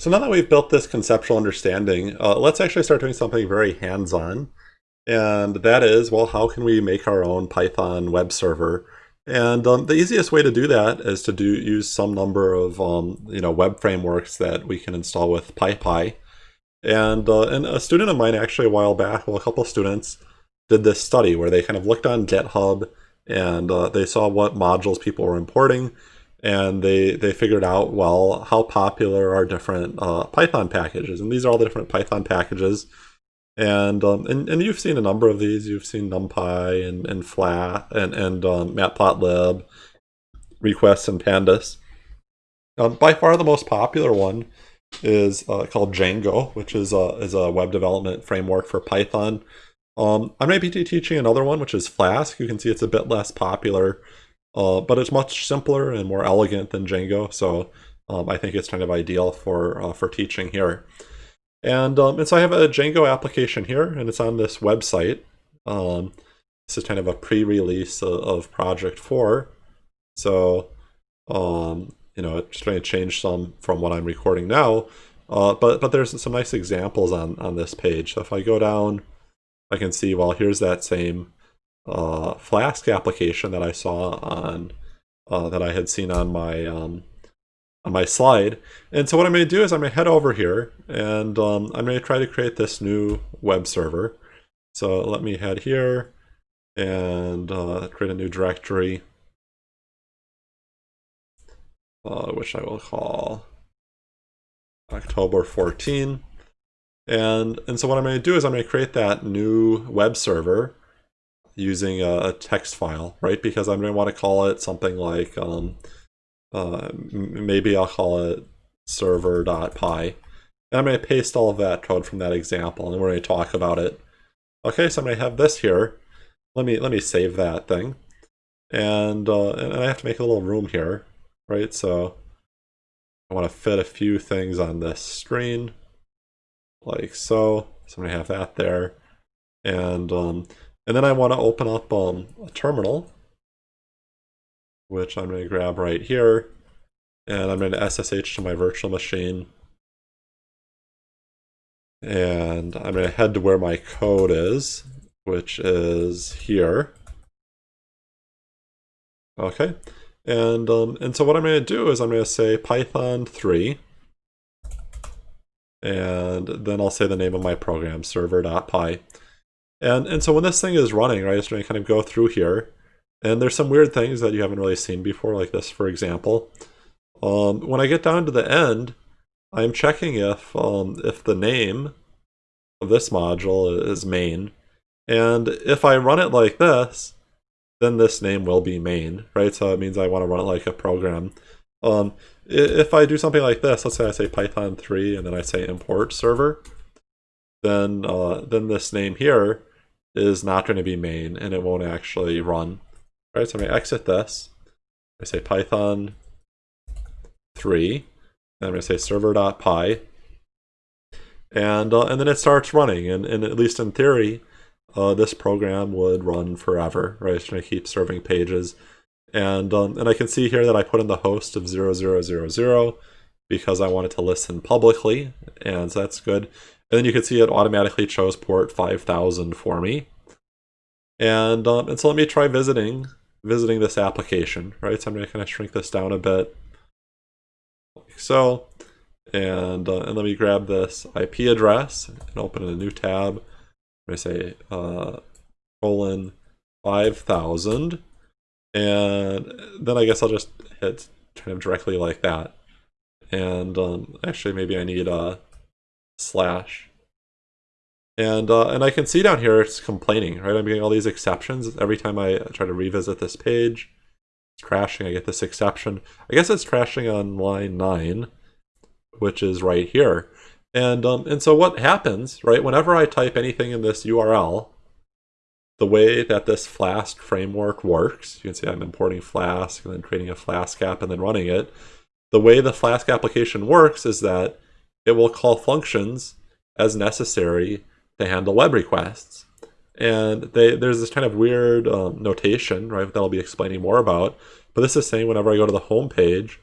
So now that we've built this conceptual understanding, uh, let's actually start doing something very hands-on. And that is, well, how can we make our own Python web server? And um, the easiest way to do that is to do use some number of um, you know web frameworks that we can install with PyPI. And, uh, and a student of mine actually a while back, well, a couple students did this study where they kind of looked on GitHub and uh, they saw what modules people were importing and they they figured out well how popular are different uh, Python packages, and these are all the different Python packages. And, um, and and you've seen a number of these. You've seen NumPy and and Flat and and um, Matplotlib, requests and Pandas. Um, by far the most popular one is uh, called Django, which is a is a web development framework for Python. Um, I might be teaching another one, which is Flask. You can see it's a bit less popular. Uh, but it's much simpler and more elegant than Django, so um, I think it's kind of ideal for uh, for teaching here. And, um, and so I have a Django application here, and it's on this website. Um, this is kind of a pre-release of, of, Project 4. So, um, you know, it's trying to change some from what I'm recording now. Uh, but but there's some nice examples on, on this page. So if I go down, I can see, well, here's that same uh, Flask application that I saw on uh, that I had seen on my um, on my slide. And so what I'm going to do is I'm going to head over here and um, I'm going to try to create this new web server. So let me head here and uh, create a new directory, uh, which I will call October 14. And, and so what I'm going to do is I'm going to create that new web server using a, a text file, right? Because I'm going to want to call it something like, um, uh, maybe I'll call it server.py. And I'm going to paste all of that code from that example, and we're going to talk about it. Okay, so I'm going to have this here. Let me let me save that thing, and uh, and I have to make a little room here, right? So I want to fit a few things on this screen, like so. So I'm going to have that there, and um, and then I want to open up um, a terminal, which I'm going to grab right here. And I'm going to SSH to my virtual machine. And I'm going to head to where my code is, which is here. Okay. And, um, and so what I'm going to do is I'm going to say Python 3. And then I'll say the name of my program, server.py. And, and so when this thing is running, right, it's going to kind of go through here. And there's some weird things that you haven't really seen before, like this, for example. Um, when I get down to the end, I'm checking if, um, if the name of this module is main. And if I run it like this, then this name will be main, right? So it means I want to run it like a program. Um, if I do something like this, let's say I say Python 3 and then I say import server, then, uh, then this name here is not going to be main and it won't actually run. Right, so I'm going to exit this. I say python 3, and I'm going to say server.py, and, uh, and then it starts running, and, and at least in theory, uh, this program would run forever, right? It's going to keep serving pages. And, um, and I can see here that I put in the host of 0000 because I wanted to listen publicly, and so that's good. And then you can see it automatically chose port 5000 for me. And, um, and so let me try visiting visiting this application, right? So I'm going to kind of shrink this down a bit, like so. And, uh, and let me grab this IP address and open a new tab. To say uh, colon 5000. And then I guess I'll just hit kind of directly like that. And um, actually, maybe I need a slash. And, uh, and I can see down here it's complaining, right? I'm getting all these exceptions. Every time I try to revisit this page, it's crashing. I get this exception. I guess it's crashing on line 9, which is right here. And, um, and so what happens, right, whenever I type anything in this URL, the way that this Flask framework works, you can see I'm importing Flask and then creating a Flask app and then running it. The way the Flask application works is that it will call functions as necessary to handle web requests. And they, there's this kind of weird um, notation, right, that I'll be explaining more about. But this is saying whenever I go to the home page,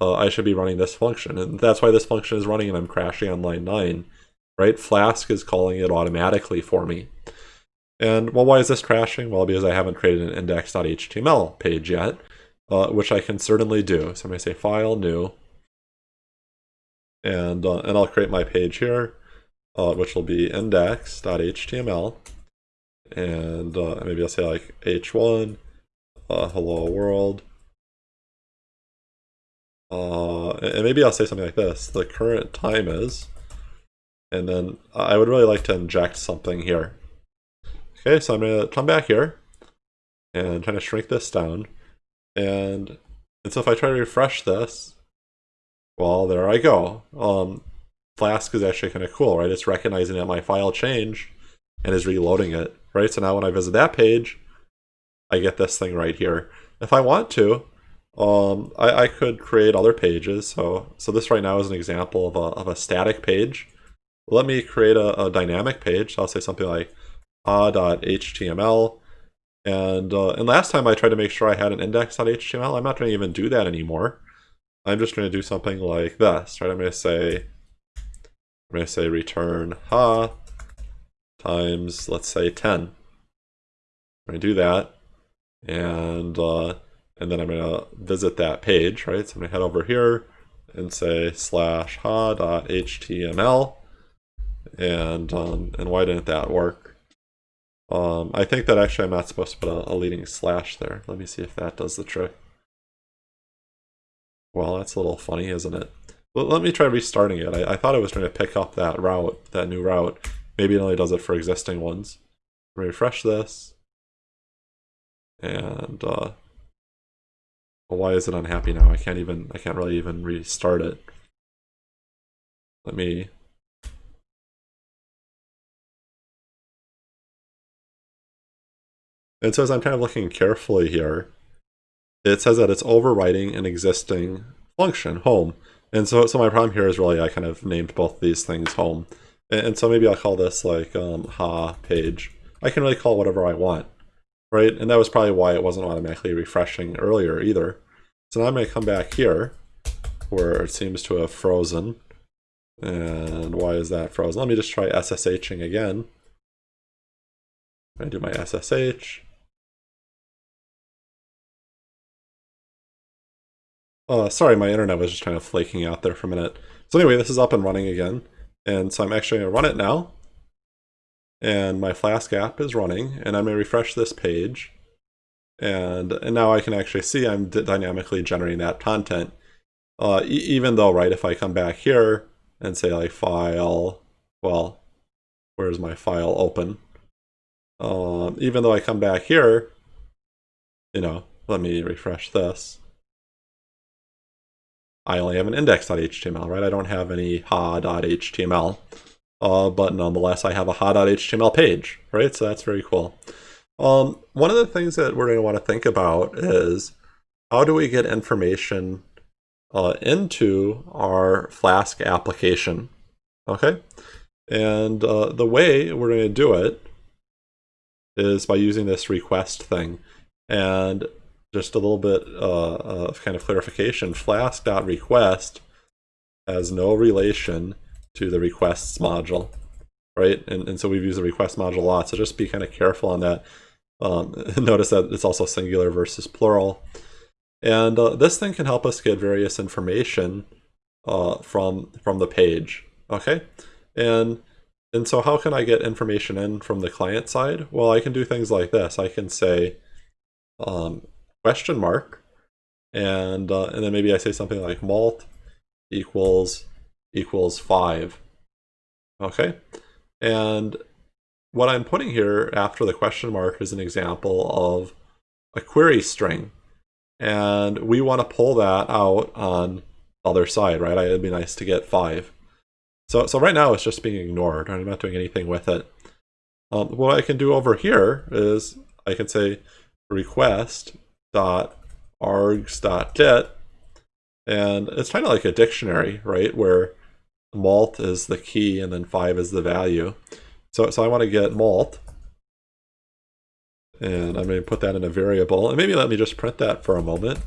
uh, I should be running this function. And that's why this function is running and I'm crashing on line 9, right? Flask is calling it automatically for me. And well, why is this crashing? Well, because I haven't created an index.html page yet, uh, which I can certainly do. So I'm going to say File, New, and, uh, and I'll create my page here, uh, which will be index.html. And uh, maybe I'll say like h1, uh, hello world, uh, and maybe I'll say something like this. The current time is, and then I would really like to inject something here. Okay, so I'm to come back here and try to shrink this down. And, and so if I try to refresh this, well, there I go. Um, Flask is actually kind of cool, right? It's recognizing that my file changed and is reloading it, right? So now when I visit that page, I get this thing right here. If I want to, um, I, I could create other pages. So, so this right now is an example of a, of a static page. Let me create a, a dynamic page. So I'll say something like ah.html. And, uh, and last time I tried to make sure I had an index.html. I'm not going to even do that anymore. I'm just going to do something like this, right? I'm going to say, I'm going to say return ha times, let's say 10. I'm going to do that. And uh, and then I'm going to visit that page, right? So I'm going to head over here and say slash ha.html. And, um, and why didn't that work? Um, I think that actually I'm not supposed to put a, a leading slash there. Let me see if that does the trick. Well, that's a little funny, isn't it? Well, let me try restarting it. I, I thought it was going to pick up that route, that new route. Maybe it only does it for existing ones. Refresh this. And uh, well, why is it unhappy now? I can't even, I can't really even restart it. Let me... And so as I'm kind of looking carefully here, it says that it's overwriting an existing function, home. And so, so my problem here is really I kind of named both these things home. And, and so maybe I'll call this like um, ha page. I can really call whatever I want, right? And that was probably why it wasn't automatically refreshing earlier either. So now I'm going to come back here where it seems to have frozen. And why is that frozen? Let me just try SSHing again. I do my SSH. Uh, sorry, my internet was just kind of flaking out there for a minute. So anyway, this is up and running again. And so I'm actually going to run it now. And my Flask app is running. And I'm going to refresh this page. And, and now I can actually see I'm dynamically generating that content. Uh, e even though, right, if I come back here and say like file, well, where's my file open? Um, even though I come back here, you know, let me refresh this. I only have an index.html, right? I don't have any ha.html, uh, but nonetheless, I have a ha.html page, right? So that's very cool. Um, one of the things that we're going to want to think about is how do we get information uh, into our Flask application? Okay, and uh, the way we're going to do it is by using this request thing. And just a little bit uh, of kind of clarification, flask.request has no relation to the requests module, right? And, and so we've used the request module a lot, so just be kind of careful on that. Um, notice that it's also singular versus plural. And uh, this thing can help us get various information uh, from, from the page, okay? And, and so how can I get information in from the client side? Well, I can do things like this. I can say um, question mark, and, uh, and then maybe I say something like malt equals equals 5. Okay? And what I'm putting here after the question mark is an example of a query string. And we want to pull that out on the other side, right? It'd be nice to get 5. So, so right now it's just being ignored. I'm not doing anything with it. Um, what I can do over here is I can say request dot args dot get, and it's kind of like a dictionary, right? Where malt is the key and then 5 is the value. So, so I want to get malt. And I'm going to put that in a variable. And maybe let me just print that for a moment.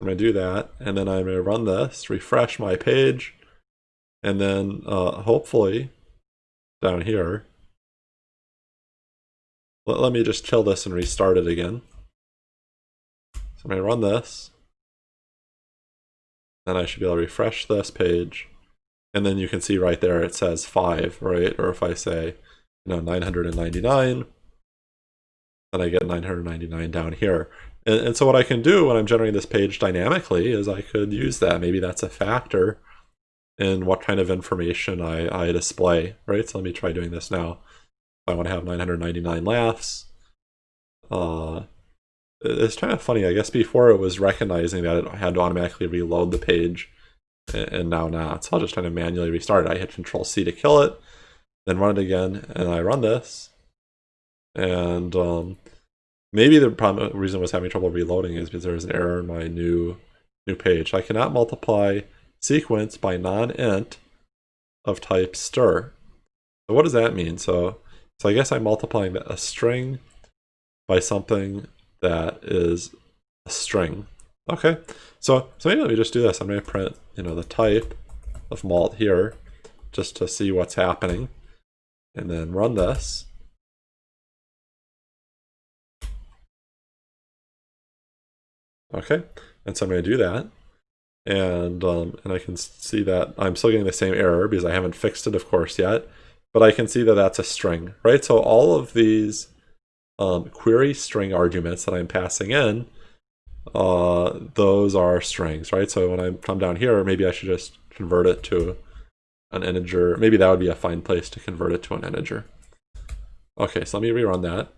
I'm going to do that, and then I'm going to run this, refresh my page, and then uh, hopefully down here, let, let me just kill this and restart it again. So I'm going to run this, then I should be able to refresh this page, and then you can see right there it says 5, right? Or if I say, you know, 999, then I get 999 down here. And, and so what I can do when I'm generating this page dynamically is I could use that. Maybe that's a factor in what kind of information I, I display, right? So let me try doing this now. I want to have 999 laughs. Uh, it's kind of funny. I guess before it was recognizing that it had to automatically reload the page, and now not. So I'll just kind of manually restart it. I hit Control C to kill it, then run it again, and I run this. And um, maybe the problem, reason I was having trouble reloading is because there was an error in my new new page. I cannot multiply sequence by non-int of type str. So what does that mean? So so I guess I'm multiplying a string by something that is a string. Okay, so so maybe let me just do this. I'm going to print, you know, the type of malt here, just to see what's happening, and then run this. Okay, and so I'm going to do that, and um, and I can see that I'm still getting the same error because I haven't fixed it, of course, yet. But I can see that that's a string, right? So all of these um, query string arguments that I'm passing in, uh, those are strings, right? So when I come down here, maybe I should just convert it to an integer. Maybe that would be a fine place to convert it to an integer. Okay, so let me rerun that.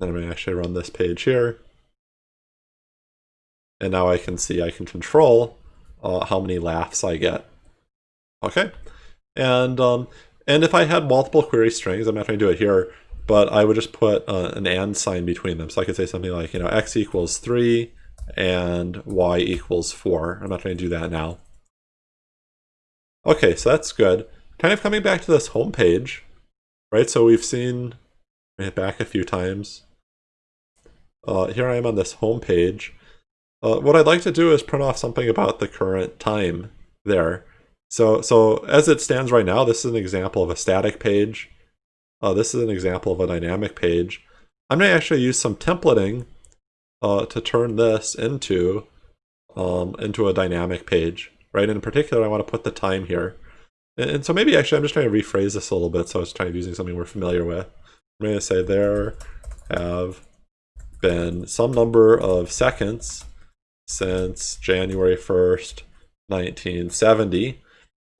Then I'm going to actually run this page here. And now I can see I can control uh, how many laughs I get. Okay, and um, and if I had multiple query strings, I'm not going to do it here, but I would just put uh, an and sign between them. So I could say something like, you know, x equals 3 and y equals 4. I'm not going to do that now. Okay, so that's good. Kind of coming back to this home page, right? So we've seen, hit back a few times. Uh, here I am on this home page. Uh, what I'd like to do is print off something about the current time there. So, so as it stands right now, this is an example of a static page. Uh, this is an example of a dynamic page. I'm going to actually use some templating uh, to turn this into um, into a dynamic page, right? In particular, I want to put the time here. And, and, so maybe actually I'm just trying to rephrase this a little bit so I was trying to using something we're familiar with. I'm going to say there have been some number of seconds since January 1st, 1970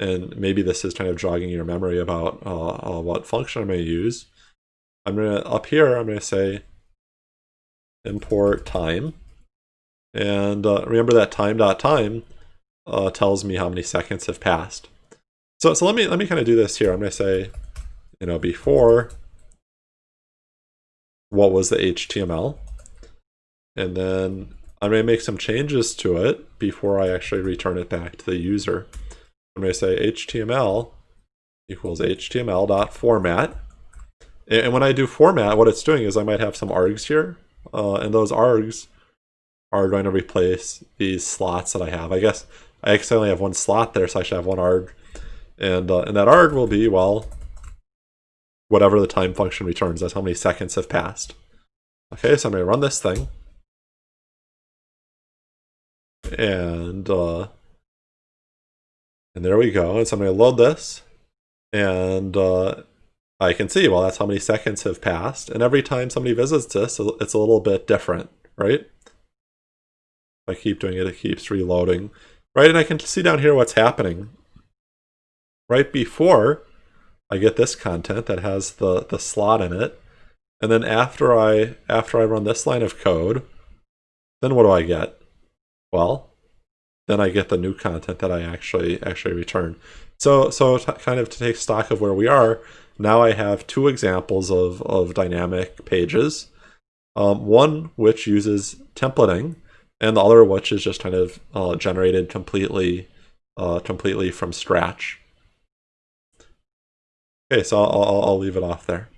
and maybe this is kind of jogging your memory about uh, uh, what function I'm going to use. I'm going to, up here, I'm going to say import time. And uh, remember that time dot time uh, tells me how many seconds have passed. So, so let me let me kind of do this here. I'm going to say, you know, before what was the HTML, and then I'm going to make some changes to it before I actually return it back to the user. I'm going to say HTML equals HTML dot format. And when I do format, what it's doing is I might have some args here, uh, and those args are going to replace these slots that I have. I guess I accidentally have one slot there, so I should have one arg. And, uh, and that arg will be, well, whatever the time function returns. That's how many seconds have passed. Okay, so I'm going to run this thing. And uh, and there we go. And so I'm going to load this. And uh, I can see, well, that's how many seconds have passed. And every time somebody visits this, it's a little bit different, right? If I keep doing it, it keeps reloading. Right, and I can see down here what's happening. Right before I get this content that has the, the slot in it. And then after I after I run this line of code, then what do I get? Well, then I get the new content that I actually actually return. So so kind of to take stock of where we are, now I have two examples of, of dynamic pages. Um, one which uses templating, and the other which is just kind of uh, generated completely uh, completely from scratch. Okay, so I'll, I'll, I'll leave it off there.